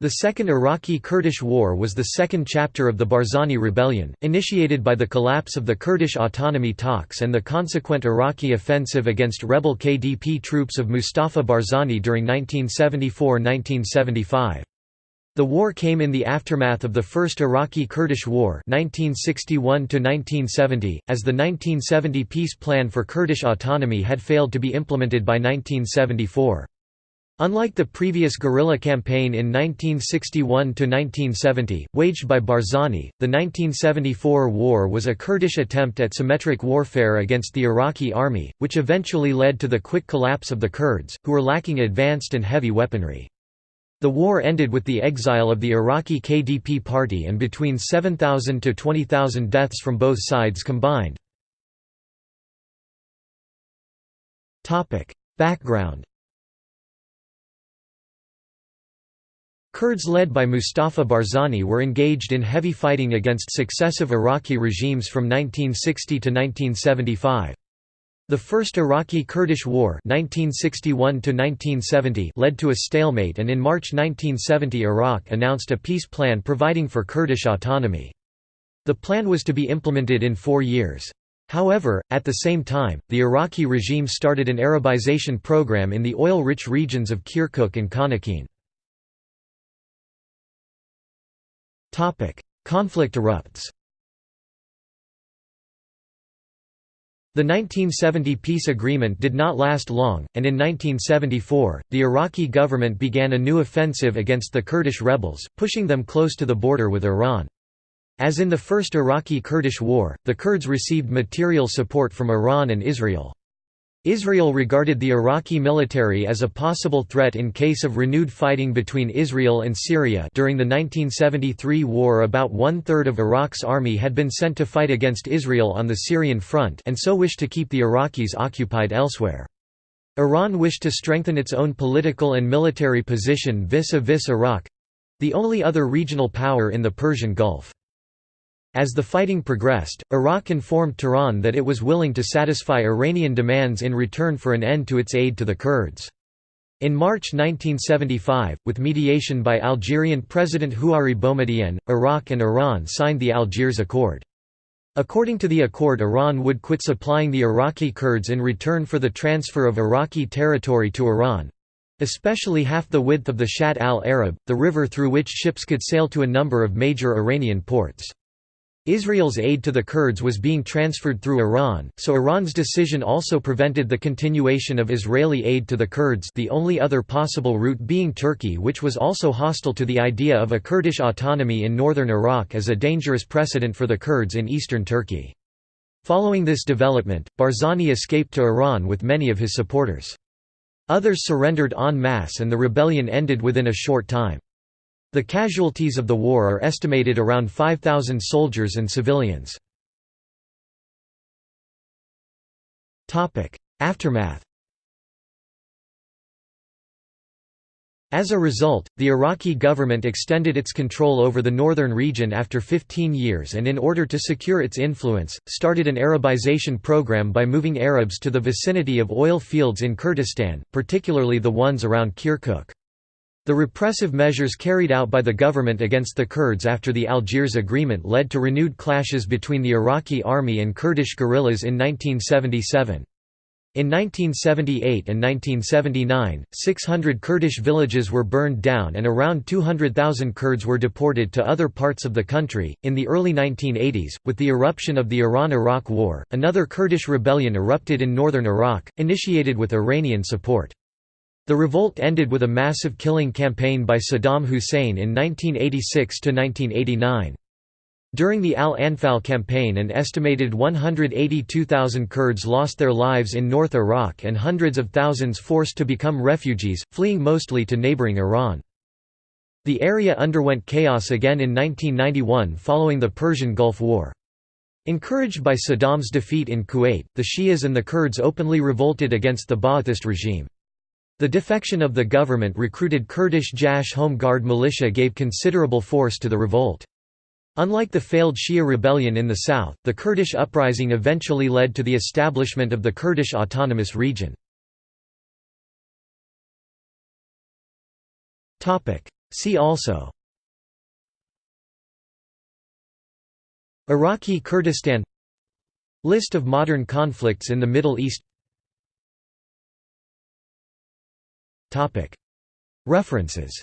The Second Iraqi-Kurdish War was the second chapter of the Barzani Rebellion, initiated by the collapse of the Kurdish autonomy talks and the consequent Iraqi offensive against rebel KDP troops of Mustafa Barzani during 1974–1975. The war came in the aftermath of the First Iraqi-Kurdish War 1961 as the 1970 peace plan for Kurdish autonomy had failed to be implemented by 1974. Unlike the previous guerrilla campaign in 1961–1970, waged by Barzani, the 1974 war was a Kurdish attempt at symmetric warfare against the Iraqi army, which eventually led to the quick collapse of the Kurds, who were lacking advanced and heavy weaponry. The war ended with the exile of the Iraqi KDP party and between 7,000 to 20,000 deaths from both sides combined. Background Kurds led by Mustafa Barzani were engaged in heavy fighting against successive Iraqi regimes from 1960 to 1975. The First Iraqi-Kurdish War 1961 led to a stalemate and in March 1970 Iraq announced a peace plan providing for Kurdish autonomy. The plan was to be implemented in four years. However, at the same time, the Iraqi regime started an Arabization program in the oil-rich regions of Kirkuk and Khanaqin. Conflict erupts The 1970 peace agreement did not last long, and in 1974, the Iraqi government began a new offensive against the Kurdish rebels, pushing them close to the border with Iran. As in the First Iraqi-Kurdish War, the Kurds received material support from Iran and Israel. Israel regarded the Iraqi military as a possible threat in case of renewed fighting between Israel and Syria during the 1973 war about one-third of Iraq's army had been sent to fight against Israel on the Syrian front and so wished to keep the Iraqis occupied elsewhere. Iran wished to strengthen its own political and military position vis-a-vis -vis Iraq—the only other regional power in the Persian Gulf. As the fighting progressed, Iraq informed Tehran that it was willing to satisfy Iranian demands in return for an end to its aid to the Kurds. In March 1975, with mediation by Algerian President Houari Boumediene, Iraq and Iran signed the Algiers Accord. According to the accord Iran would quit supplying the Iraqi Kurds in return for the transfer of Iraqi territory to Iran—especially half the width of the Shatt al-Arab, the river through which ships could sail to a number of major Iranian ports. Israel's aid to the Kurds was being transferred through Iran, so Iran's decision also prevented the continuation of Israeli aid to the Kurds the only other possible route being Turkey which was also hostile to the idea of a Kurdish autonomy in northern Iraq as a dangerous precedent for the Kurds in eastern Turkey. Following this development, Barzani escaped to Iran with many of his supporters. Others surrendered en masse and the rebellion ended within a short time. The casualties of the war are estimated around 5,000 soldiers and civilians. Aftermath As a result, the Iraqi government extended its control over the northern region after 15 years and in order to secure its influence, started an Arabization program by moving Arabs to the vicinity of oil fields in Kurdistan, particularly the ones around Kirkuk. The repressive measures carried out by the government against the Kurds after the Algiers Agreement led to renewed clashes between the Iraqi army and Kurdish guerrillas in 1977. In 1978 and 1979, 600 Kurdish villages were burned down and around 200,000 Kurds were deported to other parts of the country. In the early 1980s, with the eruption of the Iran Iraq War, another Kurdish rebellion erupted in northern Iraq, initiated with Iranian support. The revolt ended with a massive killing campaign by Saddam Hussein in 1986–1989. During the Al-Anfal campaign an estimated 182,000 Kurds lost their lives in North Iraq and hundreds of thousands forced to become refugees, fleeing mostly to neighboring Iran. The area underwent chaos again in 1991 following the Persian Gulf War. Encouraged by Saddam's defeat in Kuwait, the Shias and the Kurds openly revolted against the Ba'athist regime. The defection of the government recruited Kurdish Jash Home Guard militia gave considerable force to the revolt. Unlike the failed Shia rebellion in the south, the Kurdish uprising eventually led to the establishment of the Kurdish Autonomous Region. See also Iraqi Kurdistan List of modern conflicts in the Middle East References